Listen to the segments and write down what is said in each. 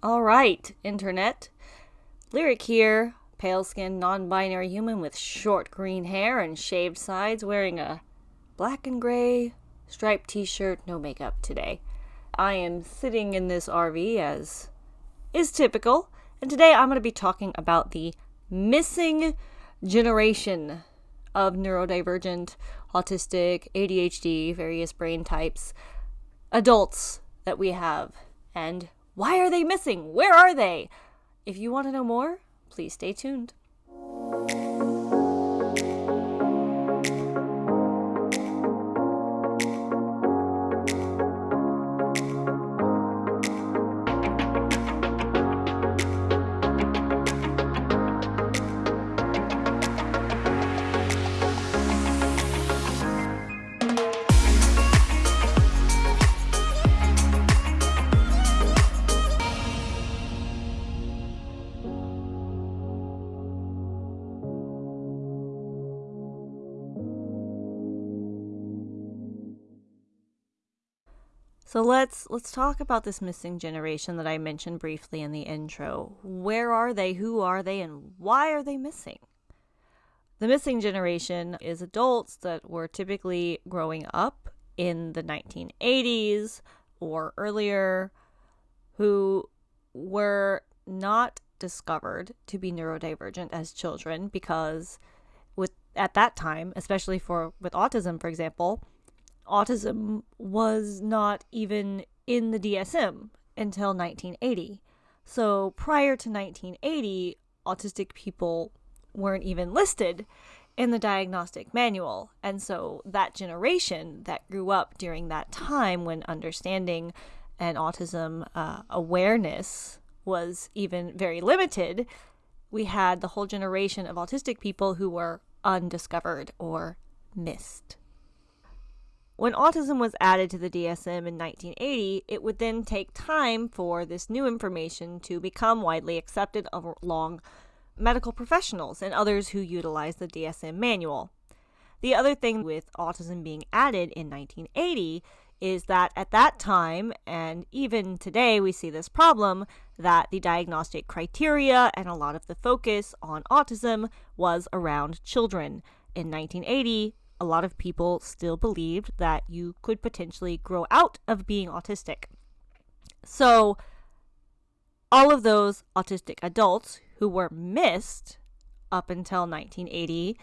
All right, internet. Lyric here, pale skinned, non binary human with short green hair and shaved sides, wearing a black and gray striped t shirt, no makeup today. I am sitting in this RV as is typical, and today I'm going to be talking about the missing generation of neurodivergent, autistic, ADHD, various brain types, adults that we have, and why are they missing? Where are they? If you want to know more, please stay tuned. So let's let's talk about this missing generation that I mentioned briefly in the intro. Where are they? Who are they? And why are they missing? The missing generation is adults that were typically growing up in the 1980s or earlier who were not discovered to be neurodivergent as children because with at that time, especially for with autism for example, autism was not even in the DSM until 1980. So prior to 1980, autistic people weren't even listed in the diagnostic manual. And so that generation that grew up during that time when understanding and autism uh, awareness was even very limited, we had the whole generation of autistic people who were undiscovered or missed. When autism was added to the DSM in 1980, it would then take time for this new information to become widely accepted along medical professionals and others who utilize the DSM manual. The other thing with autism being added in 1980 is that at that time, and even today, we see this problem that the diagnostic criteria and a lot of the focus on autism was around children. In 1980, a lot of people still believed that you could potentially grow out of being autistic. So, all of those autistic adults who were missed up until 1980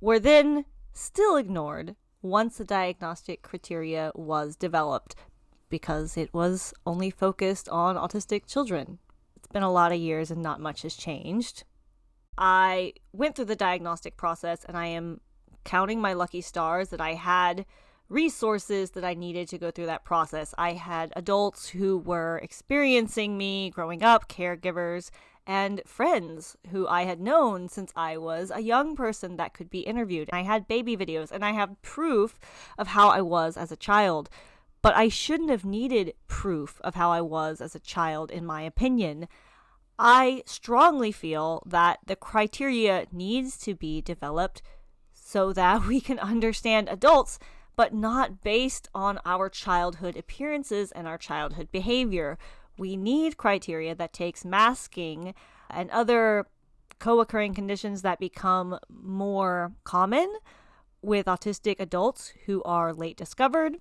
were then still ignored once the diagnostic criteria was developed because it was only focused on autistic children. It's been a lot of years and not much has changed. I went through the diagnostic process and I am counting my lucky stars that I had resources that I needed to go through that process. I had adults who were experiencing me growing up, caregivers, and friends who I had known since I was a young person that could be interviewed. I had baby videos and I have proof of how I was as a child. But I shouldn't have needed proof of how I was as a child, in my opinion. I strongly feel that the criteria needs to be developed so that we can understand adults, but not based on our childhood appearances and our childhood behavior. We need criteria that takes masking and other co occurring conditions that become more common with autistic adults who are late discovered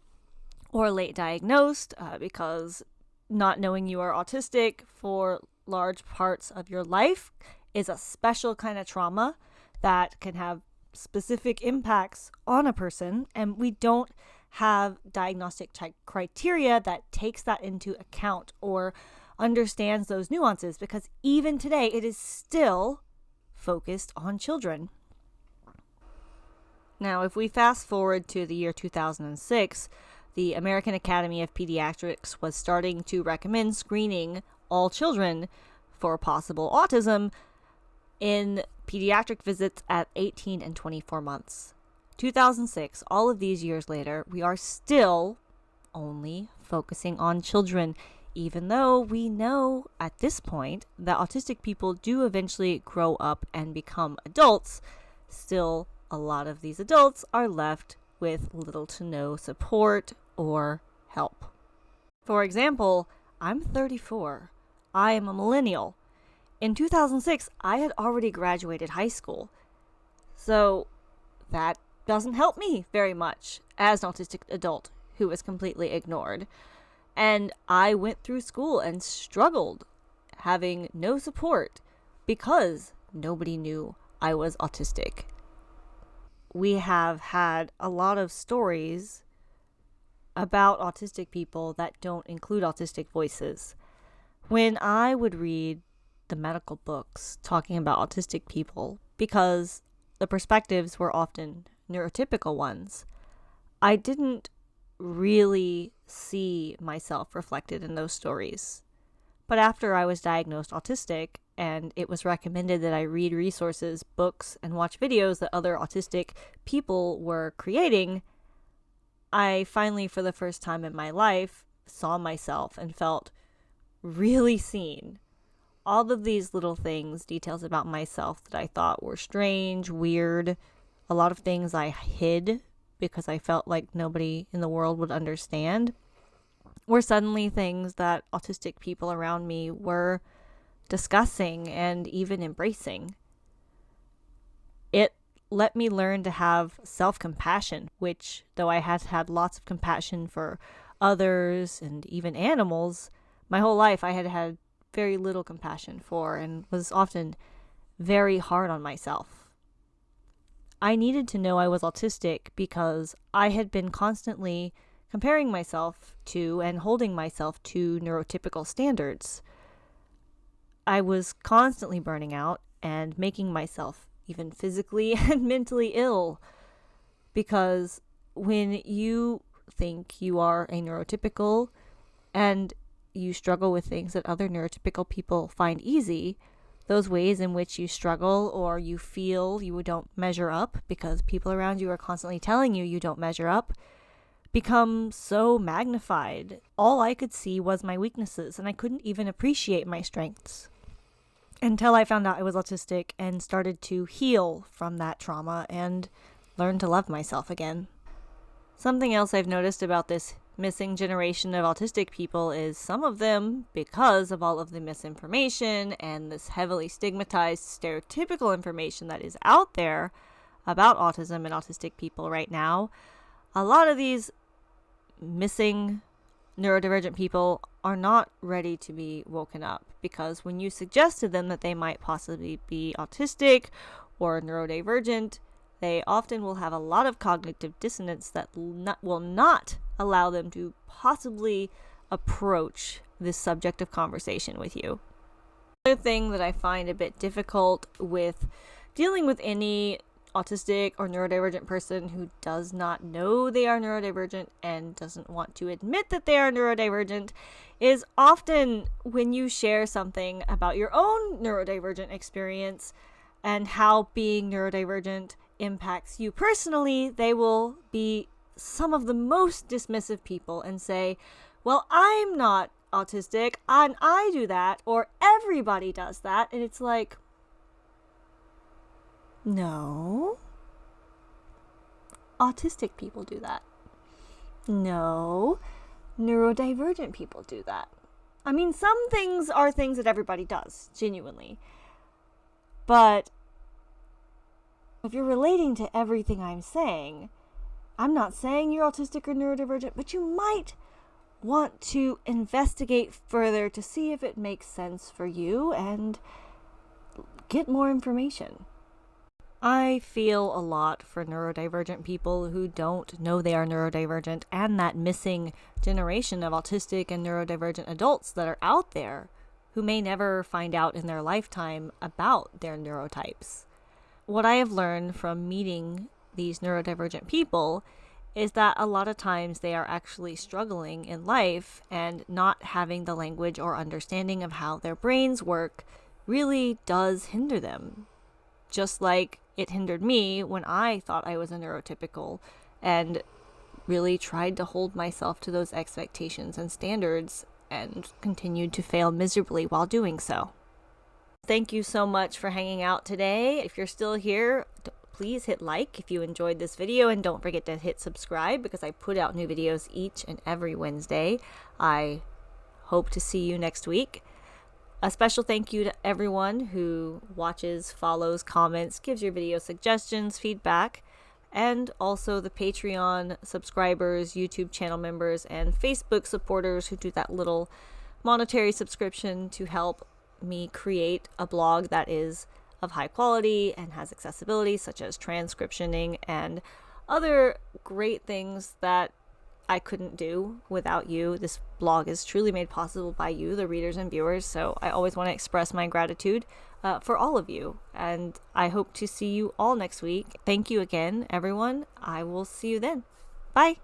or late diagnosed uh, because not knowing you are autistic for large parts of your life is a special kind of trauma that can have specific impacts on a person, and we don't have diagnostic criteria that takes that into account or understands those nuances because even today it is still focused on children. Now, if we fast forward to the year 2006, the American Academy of Pediatrics was starting to recommend screening all children for possible autism in pediatric visits at 18 and 24 months. 2006, all of these years later, we are still only focusing on children, even though we know at this point that autistic people do eventually grow up and become adults. Still, a lot of these adults are left with little to no support or help. For example, I'm 34. I am a millennial. In 2006, I had already graduated high school. So that doesn't help me very much as an autistic adult who was completely ignored. And I went through school and struggled having no support because nobody knew I was autistic. We have had a lot of stories about autistic people that don't include autistic voices. When I would read the medical books talking about autistic people, because the perspectives were often neurotypical ones, I didn't really see myself reflected in those stories. But after I was diagnosed autistic, and it was recommended that I read resources, books, and watch videos that other autistic people were creating, I finally, for the first time in my life, saw myself and felt really seen. All of these little things, details about myself that I thought were strange, weird, a lot of things I hid because I felt like nobody in the world would understand, were suddenly things that autistic people around me were discussing and even embracing. It let me learn to have self compassion, which, though I had had lots of compassion for others and even animals, my whole life I had had very little compassion for and was often very hard on myself. I needed to know I was autistic because I had been constantly comparing myself to and holding myself to neurotypical standards. I was constantly burning out and making myself even physically and mentally ill. Because when you think you are a neurotypical and you struggle with things that other neurotypical people find easy, those ways in which you struggle or you feel you don't measure up because people around you are constantly telling you you don't measure up become so magnified. All I could see was my weaknesses, and I couldn't even appreciate my strengths until I found out I was autistic and started to heal from that trauma and learn to love myself again. Something else I've noticed about this missing generation of autistic people is some of them, because of all of the misinformation and this heavily stigmatized stereotypical information that is out there about autism and autistic people right now, a lot of these missing neurodivergent people are not ready to be woken up because when you suggest to them that they might possibly be autistic or neurodivergent, they often will have a lot of cognitive dissonance that not, will not allow them to possibly approach this subject of conversation with you. Another thing that I find a bit difficult with dealing with any autistic or neurodivergent person who does not know they are neurodivergent and doesn't want to admit that they are neurodivergent is often when you share something about your own neurodivergent experience and how being neurodivergent impacts you personally, they will be some of the most dismissive people and say, Well, I'm not autistic and I do that, or everybody does that. And it's like, no. Autistic people do that. No. Neurodivergent people do that. I mean, some things are things that everybody does, genuinely. But if you're relating to everything I'm saying, I'm not saying you're autistic or neurodivergent, but you might want to investigate further to see if it makes sense for you and get more information. I feel a lot for neurodivergent people who don't know they are neurodivergent and that missing generation of autistic and neurodivergent adults that are out there who may never find out in their lifetime about their neurotypes. What I have learned from meeting these neurodivergent people is that a lot of times they are actually struggling in life and not having the language or understanding of how their brains work really does hinder them. Just like it hindered me when I thought I was a neurotypical and really tried to hold myself to those expectations and standards and continued to fail miserably while doing so. Thank you so much for hanging out today. If you're still here, please hit like if you enjoyed this video and don't forget to hit subscribe because I put out new videos each and every Wednesday. I hope to see you next week. A special thank you to everyone who watches, follows, comments, gives your video suggestions, feedback, and also the Patreon subscribers, YouTube channel members, and Facebook supporters who do that little monetary subscription to help me create a blog that is of high quality and has accessibility, such as transcriptioning and other great things that I couldn't do without you. This blog is truly made possible by you, the readers and viewers. So I always want to express my gratitude uh, for all of you. And I hope to see you all next week. Thank you again, everyone. I will see you then. Bye.